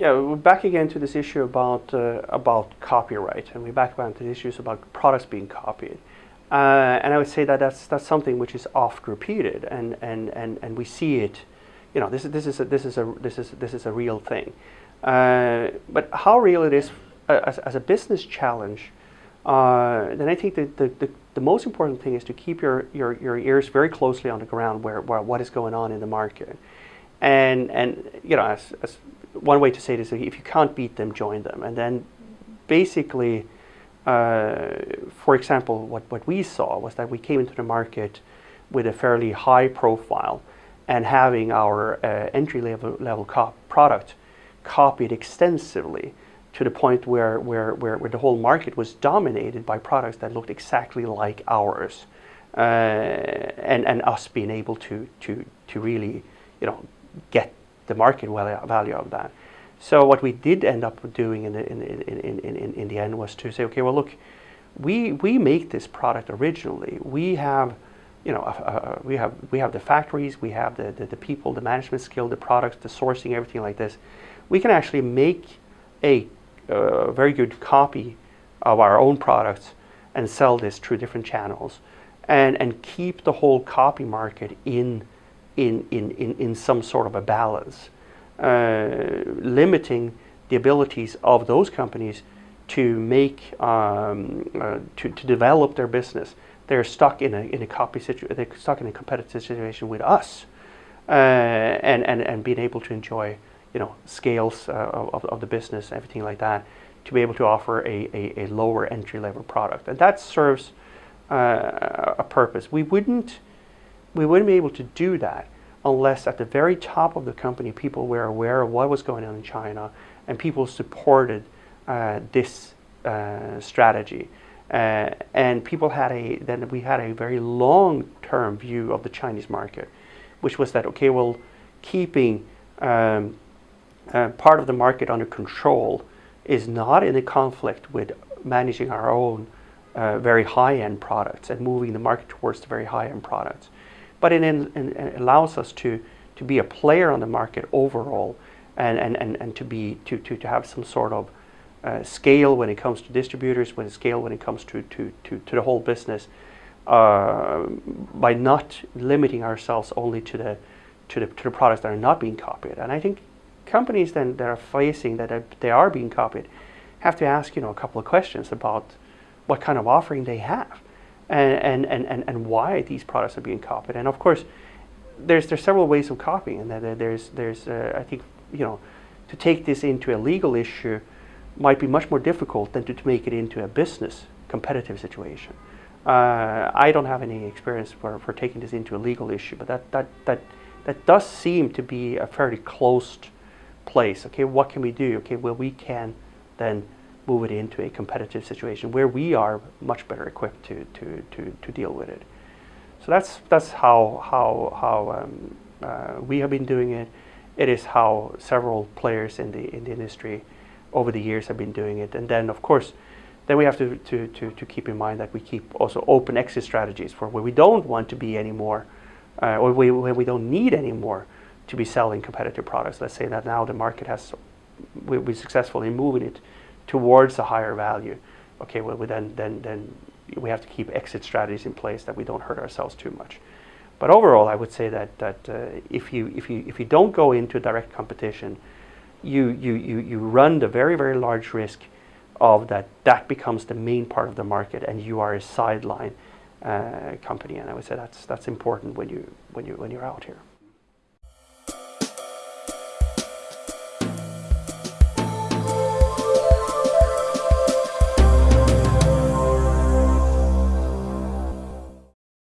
Yeah, we're back again to this issue about uh, about copyright, and we're back again to the issues about products being copied. Uh, and I would say that that's that's something which is oft repeated, and and and and we see it. You know, this is this is a, this is a this is this is a real thing. Uh, but how real it is uh, as, as a business challenge, uh, then I think that the, the, the most important thing is to keep your, your, your ears very closely on the ground where, where what is going on in the market. And, and you know, as, as one way to say this, if you can't beat them, join them. And then basically, uh, for example, what, what we saw was that we came into the market with a fairly high profile and having our uh, entry level, level product copied extensively to the point where, where, where, where, the whole market was dominated by products that looked exactly like ours. Uh, and, and us being able to, to, to really, you know, get the market value of that. So what we did end up doing in the, in, in, in, in, in the end was to say, okay, well, look, we, we make this product originally. We have, you know, uh, we, have, we have the factories, we have the, the, the, people, the management skill, the products, the sourcing, everything like this. We can actually make a uh, very good copy of our own products and sell this through different channels and, and keep the whole copy market in, in, in, in, in some sort of a balance. Uh, limiting the abilities of those companies to make um, uh, to, to develop their business. They're stuck in a in a copy situation. They're stuck in a competitive situation with us, uh, and and and being able to enjoy you know scales uh, of, of the business, everything like that, to be able to offer a, a, a lower entry level product, and that serves uh, a purpose. We wouldn't we wouldn't be able to do that unless at the very top of the company people were aware of what was going on in China and people supported uh, this uh, strategy. Uh, and people had a, then we had a very long-term view of the Chinese market, which was that, okay, well, keeping um, uh, part of the market under control is not in a conflict with managing our own uh, very high-end products and moving the market towards the very high-end products but it, in, it allows us to, to be a player on the market overall and, and, and, and to, be, to, to, to have some sort of uh, scale when it comes to distributors, when scale when it comes to, to, to, to the whole business uh, by not limiting ourselves only to the, to, the, to the products that are not being copied. And I think companies then that are facing that they are being copied have to ask you know a couple of questions about what kind of offering they have and, and, and, and why these products are being copied. And of course, there's, there's several ways of copying. And there's, there's uh, I think, you know, to take this into a legal issue might be much more difficult than to, to make it into a business competitive situation. Uh, I don't have any experience for, for taking this into a legal issue, but that, that, that, that does seem to be a fairly closed place. Okay, what can we do? Okay, well, we can then move it into a competitive situation where we are much better equipped to, to, to, to deal with it. So that's, that's how, how, how um, uh, we have been doing it. It is how several players in the, in the industry over the years have been doing it. And then, of course, then we have to, to, to, to keep in mind that we keep also open exit strategies for where we don't want to be anymore, uh, or we, where we don't need anymore to be selling competitive products. Let's say that now the market has, we'll be successful in moving it towards a higher value, okay, well, we then, then, then we have to keep exit strategies in place that we don't hurt ourselves too much. But overall, I would say that, that uh, if, you, if, you, if you don't go into direct competition, you, you, you, you run the very, very large risk of that that becomes the main part of the market and you are a sideline uh, company. And I would say that's, that's important when, you, when, you, when you're out here.